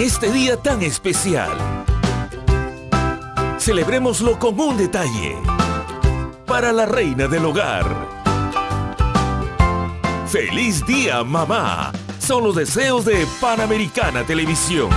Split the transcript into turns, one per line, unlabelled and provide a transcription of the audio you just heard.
este día tan especial. Celebrémoslo con un detalle. Para la reina del hogar. ¡Feliz día, mamá! Son los deseos de Panamericana Televisión.